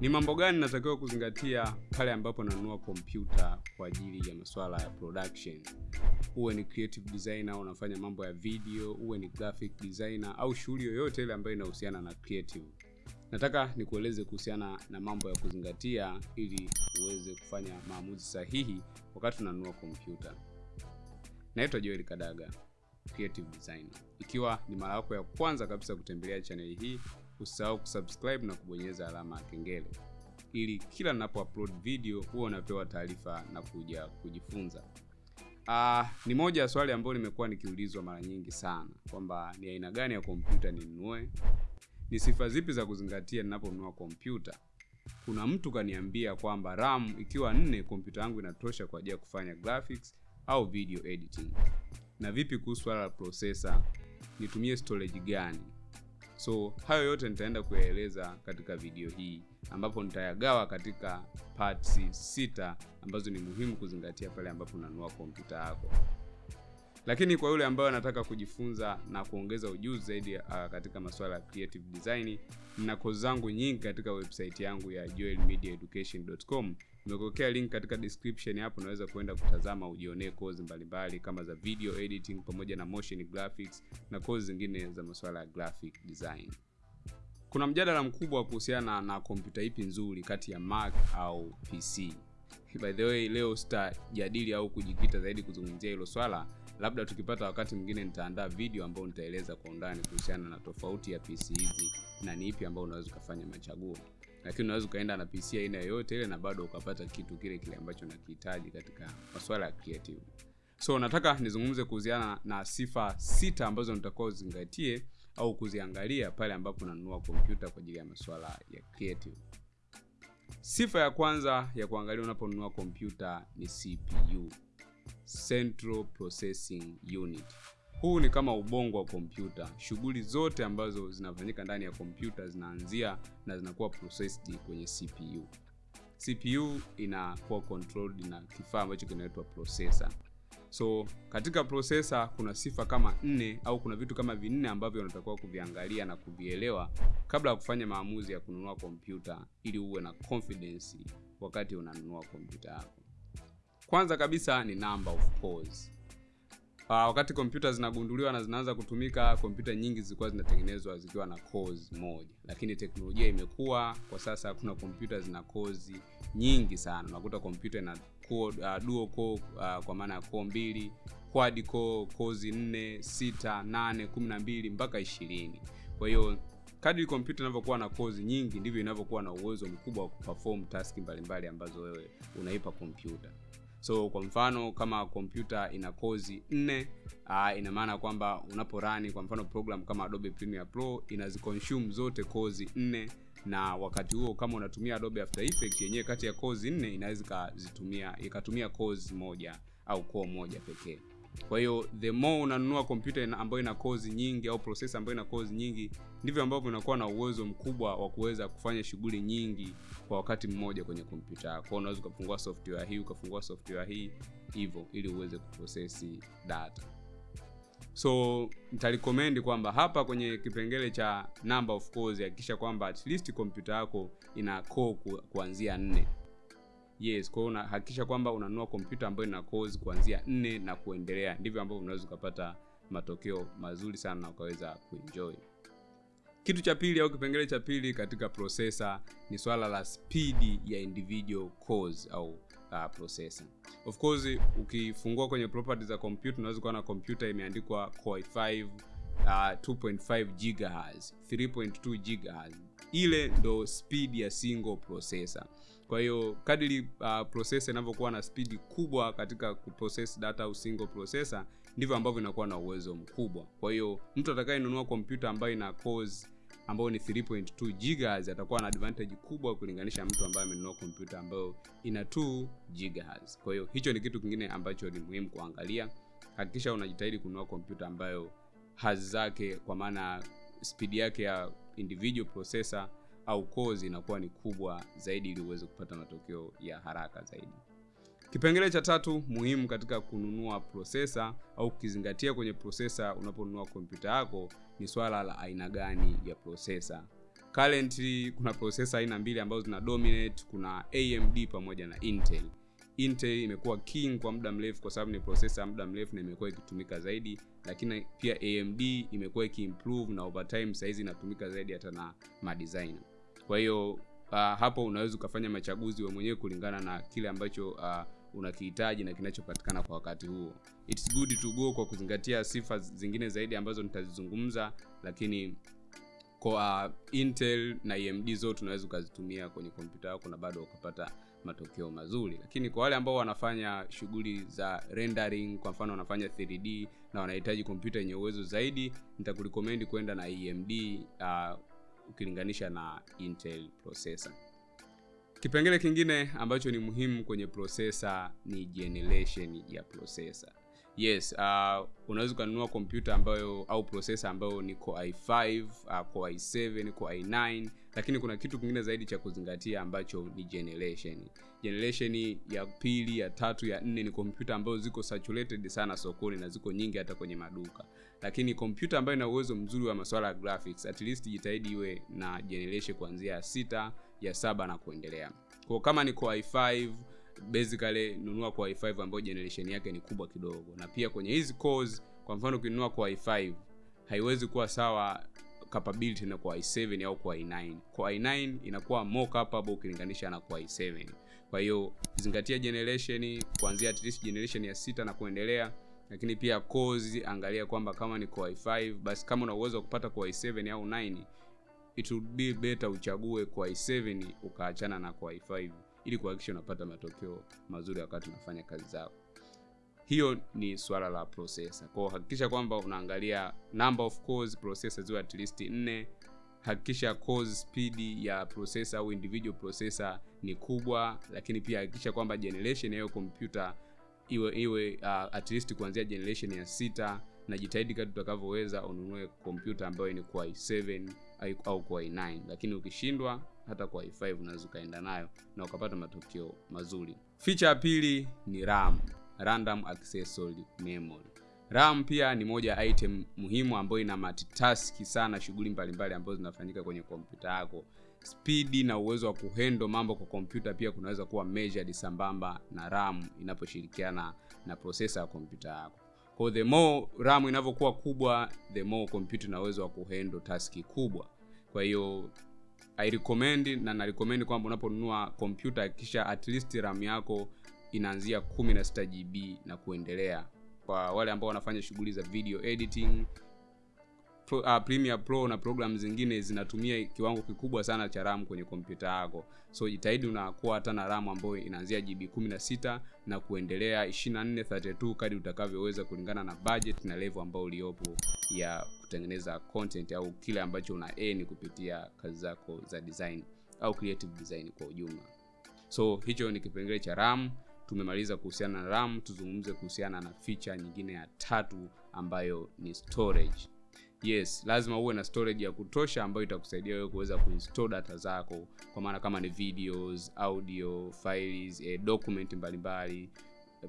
Ni mambo gani natakiwa kuzingatia pale ambapo nanunua kompyuta kwa ajili ya masuala ya production? Uwe ni creative designer, unafanya mambo ya video, uwe ni graphic designer au shughuli yoyote ile ambayo inahusiana na creative. Nataka nikueleze kuhusiana na mambo ya kuzingatia ili uweze kufanya maamuzi sahihi wakati unanunua kompyuta. Naitwa Joel Kadaga, creative designer. Ikiwa ni mara yako ya kwanza kabisa kutembelea chaneli hii, usisahau kusubscribe na kubonyeza alama ya kengele ili kila ninapo upload video huwa unapewa taarifa na kuja kujifunza. Uh, ni moja ya swali ambayo nimekuwa nikiulizwa mara nyingi sana kwamba ni aina gani ya kompyuta ninunue, ni sifa zipi za kuzingatia ninaponunua kompyuta. Kuna mtu kaniambia kwamba RAM ikiwa nne, kompyuta yangu inatosha kwa ajili ya kufanya graphics au video editing. Na vipi kuhusu swala la processor, nitumie storage gani? So hayo yote nitaenda kuyaeleza katika video hii ambapo nitayagawa katika parts sita ambazo ni muhimu kuzingatia pale ambapo unanunua kompyuta yako. Lakini kwa yule ambayo anataka kujifunza na kuongeza ujuzi zaidi uh, katika masuala ya creative design, na kozi zangu nyingi katika website yangu ya joelmediaeducation.com. Nimekuwekea link katika description hapo, unaweza kuenda kutazama ujionee kozi mbalimbali kama za video editing pamoja na motion graphics na kozi zingine za masuala ya graphic design. Kuna mjadala mkubwa kuhusiana na kompyuta ipi nzuri kati ya Mac au PC. By the way, leo sitajadili au kujikita zaidi kuzungumzia hilo swala. Labda tukipata wakati mwingine nitaandaa video ambayo nitaeleza kwa undani kuhusiana na tofauti ya PC hizi na ni ipi ambayo unaweza ukafanya machaguo, lakini unaweza ukaenda na PC aina yoyote ile na bado ukapata kitu kile kile ambacho nakihitaji katika maswala ya creative. So nataka nizungumze kuhusiana na sifa sita ambazo nitakuwa uzingatie au kuziangalia pale ambapo unanunua kompyuta kwa ajili ya maswala ya creative. Sifa ya kwanza ya kuangalia unaponunua kompyuta ni CPU, Central Processing Unit. Huu ni kama ubongo wa kompyuta. Shughuli zote ambazo zinafanyika ndani ya kompyuta zinaanzia na zinakuwa processed kwenye CPU. CPU inakuwa controlled na kifaa ambacho kinaitwa processor. So katika processor kuna sifa kama nne au kuna vitu kama vinne ambavyo unatakiwa kuviangalia na kuvielewa kabla ya kufanya maamuzi ya kununua kompyuta ili uwe na confidence wakati unanunua kompyuta yako. Kwanza kabisa ni number of cores. Uh, wakati kompyuta zinagunduliwa na zinaanza kutumika, kompyuta nyingi zilikuwa zinatengenezwa zikiwa na cores moja, lakini teknolojia imekuwa kwa sasa, kuna kompyuta zina cores nyingi sana. Unakuta kompyuta ina uh, dual core uh, kwa maana ya core mbili, quad core, cores 4, 6, 8, 12 mpaka 20. Kwa hiyo kadri kompyuta inavyokuwa na cores nyingi ndivyo inavyokuwa na uwezo mkubwa wa kuperform taski mbalimbali ambazo wewe unaipa kompyuta. So kwa mfano kama kompyuta ina kozi nne, uh, ina maana kwamba unaporani kwa mfano program kama Adobe Premiere Pro inaziconsume zote kozi nne, na wakati huo kama unatumia Adobe After Effects yenyewe kati ya kozi nne inaweza ikazitumia ikatumia kozi moja au core moja pekee. Kwa hiyo the more unanunua kompyuta ambayo ina kozi nyingi au processor ambayo ina kozi nyingi, ndivyo ambavyo unakuwa na uwezo mkubwa wa kuweza kufanya shughuli nyingi kwa wakati mmoja kwenye kompyuta yako. Unaweza ukafungua software hii ukafungua software hii hivyo, ili uweze kuprosesi data. So nitarecommend kwamba hapa kwenye kipengele cha number of cores, hakikisha kwamba at least kompyuta yako ina core kuanzia nne. Yes, kwa hiyo unahakikisha kwamba unanunua kompyuta ambayo ina course kuanzia nne na kuendelea, ndivyo ambavyo unaweza ukapata matokeo mazuri sana na ukaweza kuenjoy. Kitu cha pili au kipengele cha pili katika processor ni swala la spidi ya individual cores au uh, processor. Of course ukifungua kwenye properties za computer unaweza kuona kompyuta imeandikwa Core i5 uh, 2.5 GHz, 3.2 GHz. Ile ndo speed ya single processor. Kwa hiyo kadiri uh, processor inavyokuwa na speed kubwa katika kuprocess data au single processor ndivyo ambavyo inakuwa na uwezo mkubwa. Kwa hiyo mtu atakayenunua kompyuta ambayo ina cores ambayo ni 3.2 GHz atakuwa na advantage kubwa kulinganisha mtu ambaye amenunua kompyuta ambayo ina 2 GHz. Kwa hiyo hicho ni kitu kingine ambacho ni muhimu kuangalia. Hakikisha unajitahidi kununua kompyuta ambayo hazi zake kwa maana spidi yake ya individual processor au cores inakuwa ni kubwa zaidi ili uweze kupata matokeo ya haraka zaidi. Kipengele cha tatu muhimu katika kununua processor au kukizingatia kwenye processor unaponunua kompyuta yako ni swala la aina gani ya processor. currently kuna processor aina mbili ambazo zina dominate kuna amd pamoja na intel intel imekuwa king kwa muda mrefu kwa sababu ni processor ya muda mrefu na imekuwa ikitumika zaidi lakini pia amd imekuwa ikiimprove na over time sahizi inatumika zaidi hata na madesigner. Kwa hiyo uh, hapo unaweza ukafanya machaguzi wa mwenyewe kulingana na kile ambacho uh, unakihitaji na kinachopatikana kwa wakati huo. Its good to go kwa kuzingatia sifa zingine zaidi ambazo nitazizungumza lakini kwa uh, intel na amd zote unaweza ukazitumia kwenye kompyuta yako na bado ukapata matokeo mazuri. Lakini kwa wale ambao wanafanya shughuli za rendering kwa mfano wanafanya 3d na wanahitaji kompyuta yenye uwezo zaidi nitakurekomendi kwenda na amd uh, ukilinganisha na intel processor. Kipengele kingine ambacho ni muhimu kwenye processor ni generation ya processor. Yes uh, unaweza ukanunua kompyuta ambayo au processor ambayo ni core i5 uh, core i7 core i9 lakini kuna kitu kingine zaidi cha kuzingatia ambacho ni generation. Generation ya pili ya tatu ya nne ni kompyuta ambazo ziko saturated sana sokoni na ziko nyingi hata kwenye maduka. Lakini kompyuta ambayo ina uwezo mzuri wa masuala ya graphics at least jitahidi iwe na generation kuanzia ya sita ya saba na kuendelea. Kwa kama ni kwa i5 basically nunua kwa i5 ambayo generation yake ni kubwa kidogo. Na pia kwenye hizi cores kwa mfano ukinunua kwa i5 haiwezi kuwa sawa capability na kwa i7 au kwa i9 Kwa i9 inakuwa more capable ukilinganisha na kwa i7 kwa hiyo zingatia generation kuanzia at least generation ya sita na kuendelea lakini pia cores angalia kwamba kama ni core i5 basi kama una uwezo wa kupata core i7 au 9 it would be better uchague core i7 ukaachana na core i5 ili kuhakikisha unapata matokeo mazuri wakati unafanya kazi zako hiyo ni swala la processor. Kwao hakikisha kwamba unaangalia number of cores processor ziwe at least 4 hakikisha cores speed ya processor au individual processor ni kubwa lakini pia hakikisha kwamba generation ya hiyo kompyuta iwe iwe uh, at least kuanzia generation ya sita. Na jitahidi kadri utakavyoweza ununue kompyuta ambayo ni core i7 au core i9 lakini ukishindwa hata kwa i5 unaweza ukaenda nayo na ukapata matokeo mazuri. Feature ya pili ni ram random accessory memory. Ram pia ni moja ya item muhimu ambayo ina multitask sana shughuli mbalimbali ambazo zinafanyika kwenye kompyuta yako. Spidi na uwezo wa kuhendo mambo kwa kompyuta pia kunaweza kuwa measured sambamba na ram inaposhirikiana na processor ya kompyuta yako. Kwa the more ram inavyokuwa kubwa the more kompyuta ina uwezo wa kuhendo taski kubwa. Kwa hiyo i recommend na na recommend kwamba unaponunua kompyuta hakikisha at least ram yako inaanzia 16 GB na kuendelea kwa wale ambao wanafanya shughuli za video editing Pro, uh, Premiere Pro na program zingine zinatumia kiwango kikubwa sana cha RAM kwenye kompyuta yako. So jitahidi unakuwa hata na RAM ambayo inaanzia GB 16 na kuendelea 24, 32 kadri utakavyoweza kulingana na budget na level ambayo uliopo ya kutengeneza content au kile ambacho una aim kupitia kazi zako za design au creative design kwa ujumla. So hicho ni kipengele cha RAM. Tumemaliza kuhusiana na RAM, tuzungumze kuhusiana na ficha nyingine ya tatu ambayo ni storage. Yes lazima uwe na storage ya kutosha ambayo itakusaidia wewe kuweza kuinstall data zako kwa maana kama ni videos audio files eh, document mbalimbali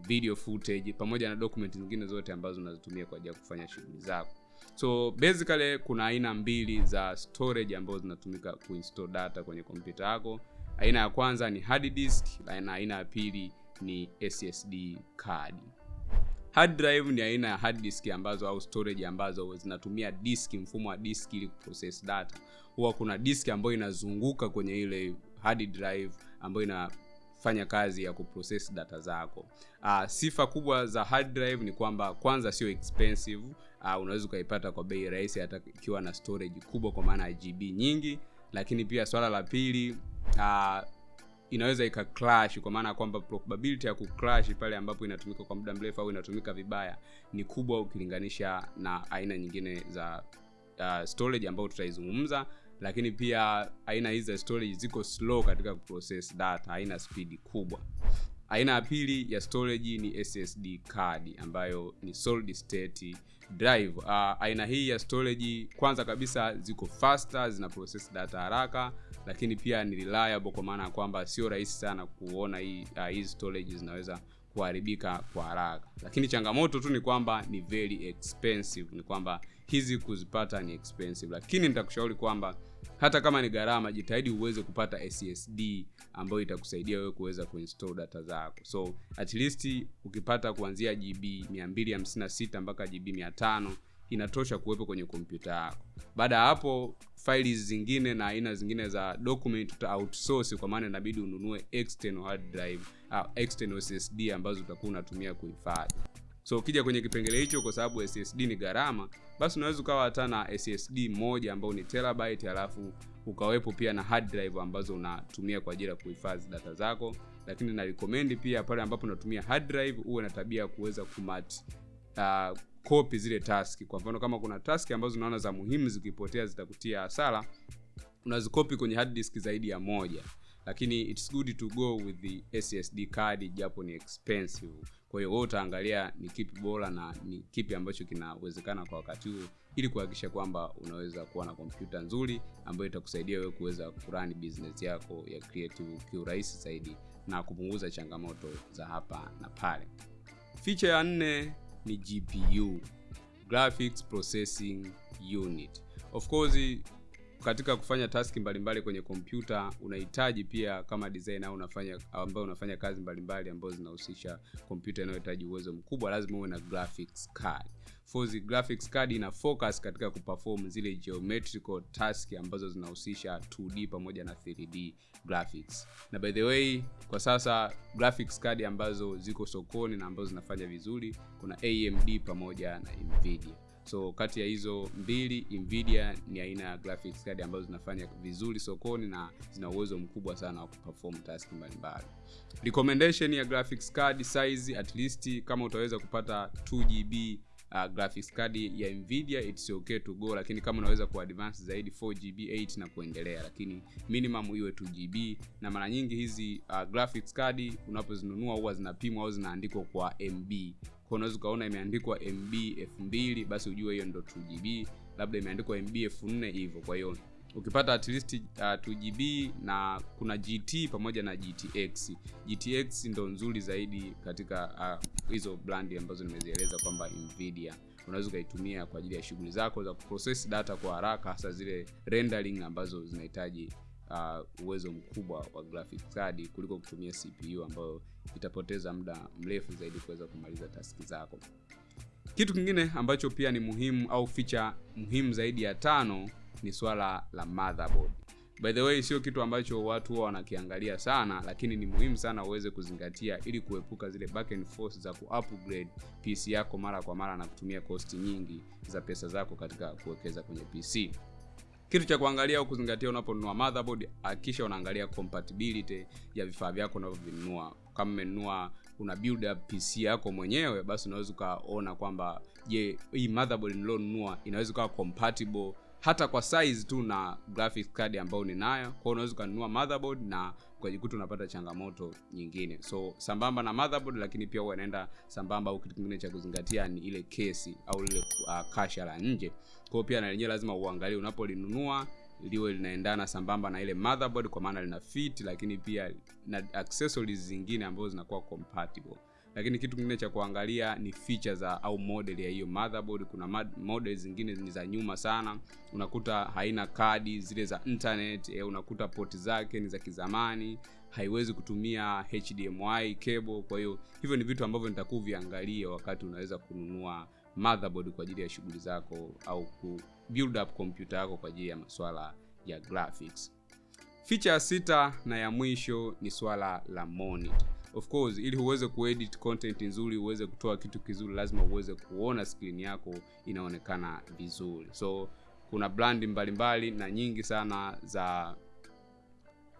video footage pamoja na document zingine zote ambazo unazitumia kwa ajili ya kufanya shughuli zako. So basically kuna aina mbili za storage ambazo zinatumika kuinstall data kwenye kompyuta yako. Aina ya kwanza ni hard disk na aina ya pili ni ssd card. Hard drive ni aina ya hard disk ambazo au storage ambazo zinatumia disk mfumo wa disk ili kuprocess data. Huwa kuna disk ambayo inazunguka kwenye ile hard drive ambayo inafanya kazi ya kuprocess data zako. Uh, sifa kubwa za hard drive ni kwamba kwanza sio expensive. Uh, unaweza ukaipata kwa bei rahisi hata ikiwa na storage kubwa kwa maana ya gb nyingi. Lakini pia swala la pili uh, inaweza ika clash kwa maana ya kwamba probability ya kuclash pale ambapo inatumika kwa muda mrefu au inatumika vibaya ni kubwa ukilinganisha na aina nyingine za uh, storage ambayo tutaizungumza. Lakini pia aina hizi za storage ziko slow katika kuprocess data haina spidi kubwa. Aina ya pili ya storage ni ssd card ambayo ni solid state drive. Uh, aina hii ya storage kwanza kabisa ziko faster zina process data haraka lakini pia ni reliable kwa maana ya kwamba sio rahisi sana kuona hii uh, hizi storage zinaweza kuharibika kwa haraka. Lakini changamoto tu ni kwamba ni very expensive. Ni kwamba hizi kuzipata ni expensive. Lakini nitakushauri kwamba hata kama ni gharama jitahidi uweze kupata ssd ambayo itakusaidia wewe kuweza kuinstall data zako. So at least ukipata kuanzia gb 256 mpaka gb 500 inatosha kuwepo kwenye kompyuta yako. Baada ya hapo faili zingine na aina zingine za document uta outsource kwa maana inabidi ununue external hard drive au external ssd ambazo utakuwa unatumia kuhifadhi. So ukija kwenye kipengele hicho kwa sababu ssd ni gharama basi unaweza ukawa hata na ssd moja ambao ni terabyte halafu ukawepo pia na hard drive ambazo unatumia kwa ajili ya kuhifadhi data zako. Lakini na recommend pia pale ambapo unatumia hard drive uwe na tabia ya kuweza kumat uh, copy zile taski. Kwa mfano kama kuna taski ambazo unaona za muhimu zikipotea zitakutia hasara unazikopi kwenye hard disk zaidi ya moja. Lakini it's good to go with the ssd card japo ni expensive. Kwa hiyo utaangalia ni kipi bora na ni kipi ambacho kinawezekana kwa wakati huo ili kuhakikisha kwamba unaweza kuwa na kompyuta nzuri ambayo itakusaidia wewe kuweza kurani business yako ya creative kiurahisi zaidi na kupunguza changamoto za hapa na pale. Ficha ya nne ni gpu graphics processing unit. Of course katika kufanya taski mbalimbali kwenye kompyuta unahitaji pia kama designer unafanya ambayo unafanya kazi mbalimbali ambazo zinahusisha kompyuta inayohitaji uwezo mkubwa lazima uwe na graphics card Forzi graphics card ina focus katika kuperform zile geometrical task ambazo zinahusisha 2D pamoja na 3D graphics. Na by the way, kwa sasa graphics card ambazo ziko sokoni na ambazo zinafanya vizuri kuna AMD pamoja na Nvidia. So kati ya hizo mbili, Nvidia ni aina ya graphics card ambazo zinafanya vizuri sokoni na zina uwezo mkubwa sana wa kuperform task mbalimbali. Recommendation ya graphics card size at least kama utaweza kupata 2GB uh, graphics card ya Nvidia it's okay to go, lakini kama unaweza ku advance zaidi 4GB 8 na kuendelea, lakini minimum iwe 2GB. Na mara nyingi hizi uh, graphics card unapozinunua huwa zinapimwa au zinaandikwa kwa MB kwa unaweza ukaona imeandikwa MB 2000 basi ujue hiyo ndo 2GB, labda imeandikwa MB 4000 hivyo. Kwa hiyo ukipata at least uh, 2GB na kuna GT pamoja na GTX. GTX ndo nzuri zaidi katika hizo uh, brand ambazo nimezieleza kwamba Nvidia unaweza ukaitumia kwa ajili ya shughuli zako za kuprocess data kwa haraka, hasa zile rendering ambazo zinahitaji uh, uwezo mkubwa wa graphics card kuliko kutumia CPU ambayo itapoteza muda mrefu zaidi kuweza kumaliza taski zako. Kitu kingine ambacho pia ni muhimu au feature muhimu zaidi ya tano ni swala la motherboard. By the way, sio kitu ambacho watu huwa wanakiangalia sana, lakini ni muhimu sana uweze kuzingatia ili kuepuka zile back and forth za ku-upgrade PC yako mara kwa mara na kutumia kosti nyingi za pesa zako katika kuwekeza kwenye PC. Kitu cha kuangalia au kuzingatia unaponunua motherboard, hakikisha unaangalia compatibility ya vifaa vyako unavyovinunua. Kama umenunua una build up PC yako mwenyewe, basi unaweza ukaona kwamba je, hii motherboard nilionunua inaweza kuwa compatible hata kwa size tu na graphics card ambayo ninayo. kwao unaweza ukanunua motherboard na ukajikuta unapata changamoto nyingine. So sambamba na motherboard, lakini pia huwa inaenda sambamba au kitu kingine cha kuzingatia ni ile kesi au lile uh, kasha la nje. Kwa pia na lenyewe lazima uangalie unapolinunua liwe linaendana sambamba na ile motherboard, kwa maana lina fit, lakini pia na accessories zingine ambazo zinakuwa compatible lakini kitu kingine cha kuangalia ni features za au model ya hiyo motherboard. Kuna model zingine ni za nyuma sana, unakuta haina kadi zile za internet e, unakuta port zake ni za kizamani, haiwezi kutumia HDMI cable. Kwa hiyo hivyo ni vitu ambavyo nitakuviangalia wakati unaweza kununua motherboard kwa ajili ya shughuli zako au ku build up computer yako kwa ajili ya masuala ya graphics. Feature ya sita na ya mwisho ni swala la monitor. Of course, ili uweze kuedit content nzuri, uweze kutoa kitu kizuri, lazima uweze kuona skrini yako inaonekana vizuri. So kuna brand mbalimbali na nyingi sana za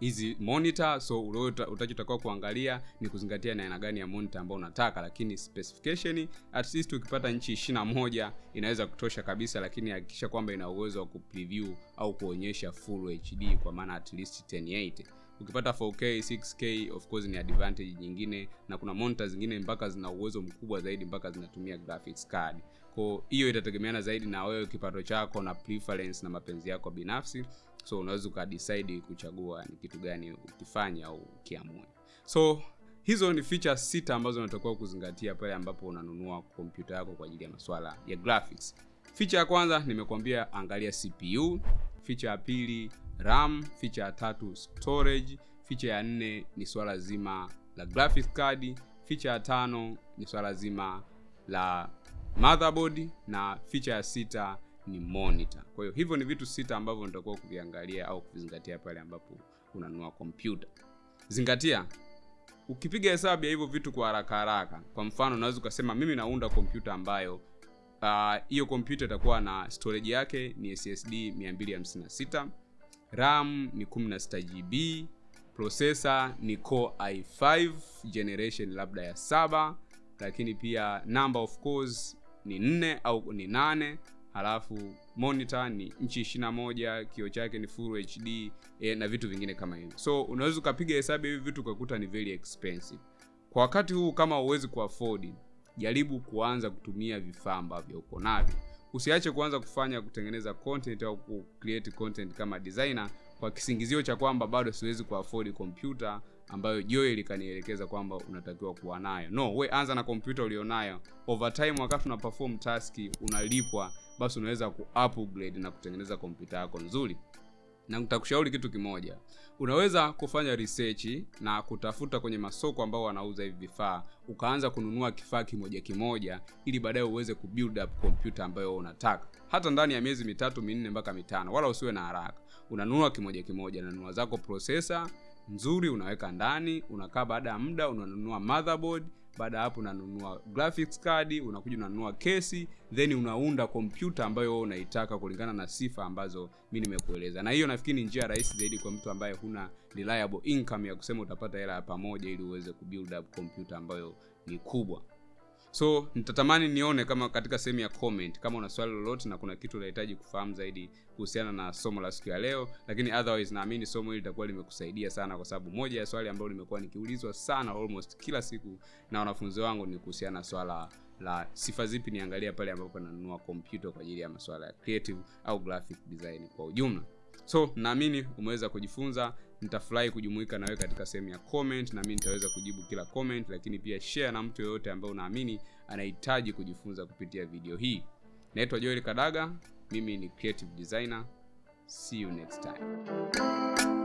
hizi monitor. So utachotakiwa kuangalia ni kuzingatia na aina gani ya monitor ambao unataka, lakini specification at least ukipata inchi 21 inaweza kutosha kabisa, lakini hakikisha kwamba ina uwezo wa kupreview au kuonyesha full HD kwa maana at least 1080 ukipata 4K 6K of course ni advantage nyingine, na kuna monitor zingine mpaka zina uwezo mkubwa zaidi mpaka zinatumia graphics card. Kwa hiyo itategemeana zaidi na wewe kipato chako na preference na mapenzi yako binafsi, so unaweza ukadecide kuchagua ni kitu gani ukifanya au ukiamua. So hizo ni feature sita ambazo unatakiwa kuzingatia pale ambapo unanunua kompyuta yako kwa ajili ya masuala ya graphics. Feature ya kwanza nimekuambia, angalia CPU. Feature ya pili ram ficha ya tatu storage feature ya nne ni swala zima la graphics card feature ya tano ni swala zima la motherboard na ficha ya sita ni monitor. Kwa hiyo hivyo ni vitu sita ambavyo nitakuwa kuviangalia au kuvizingatia pale ambapo unanunua kompyuta zingatia ukipiga hesabu ya hivyo vitu kwa haraka haraka kwa mfano unaweza ukasema mimi naunda kompyuta ambayo hiyo uh, kompyuta itakuwa na storage yake ni ssd 256 ram ni 16 gb processor ni core i5 generation labda ya saba lakini pia number of course ni nne au ni nane halafu monitor ni nchi 21 kio chake ni full hd e, na vitu vingine kama hivyo. So unaweza ukapiga hesabu hivi vitu ukakuta ni very expensive. Kwa wakati huu kama huwezi kuafodi jaribu kuanza kutumia vifaa ambavyo uko navyo usiache kuanza kufanya kutengeneza content au ku create content kama designer kwa kisingizio cha kwamba bado siwezi kuafford kompyuta ambayo Joel likanielekeza kwamba unatakiwa kuwa nayo. No, we anza na kompyuta ulionayo. Over time wakati una perform task unalipwa, basi unaweza ku upgrade na kutengeneza kompyuta yako nzuri. Na nitakushauri kitu kimoja. Unaweza kufanya research na kutafuta kwenye masoko ambao wanauza hivi vifaa, ukaanza kununua kifaa kimoja kimoja ili baadaye uweze kubuild up kompyuta ambayo unataka. Hata ndani ya miezi mitatu minne mpaka mitano, wala usiwe na haraka. Unanunua kimoja kimoja, nanunua zako processor nzuri unaweka ndani unakaa baada ya muda unanunua motherboard baada ya hapo unanunua graphics card unakuja unanunua kesi then unaunda kompyuta ambayo wewe unaitaka kulingana na sifa ambazo mi nimekueleza. Na hiyo nafikiri ni njia rahisi zaidi kwa mtu ambaye huna reliable income ya kusema utapata hela ya pamoja ili uweze kubuild up kompyuta ambayo ni kubwa so nitatamani nione kama katika sehemu ya comment kama una swali lolote na kuna kitu unahitaji kufahamu zaidi kuhusiana na somo la siku ya leo lakini otherwise naamini somo hili litakuwa limekusaidia sana kwa sababu moja ya swali ambalo limekuwa nikiulizwa sana almost kila siku na wanafunzi wangu ni kuhusiana na swala la sifa zipi niangalia pale ambapo nanunua kompyuta kwa ajili ya masuala ya creative au graphic design kwa ujumla. So naamini umeweza kujifunza nitafurahi kujumuika nawe katika sehemu ya comment na mimi nitaweza kujibu kila comment lakini pia share na mtu yoyote ambaye unaamini anahitaji kujifunza kupitia video hii. Naitwa joel kadaga mimi ni creative designer. See you next time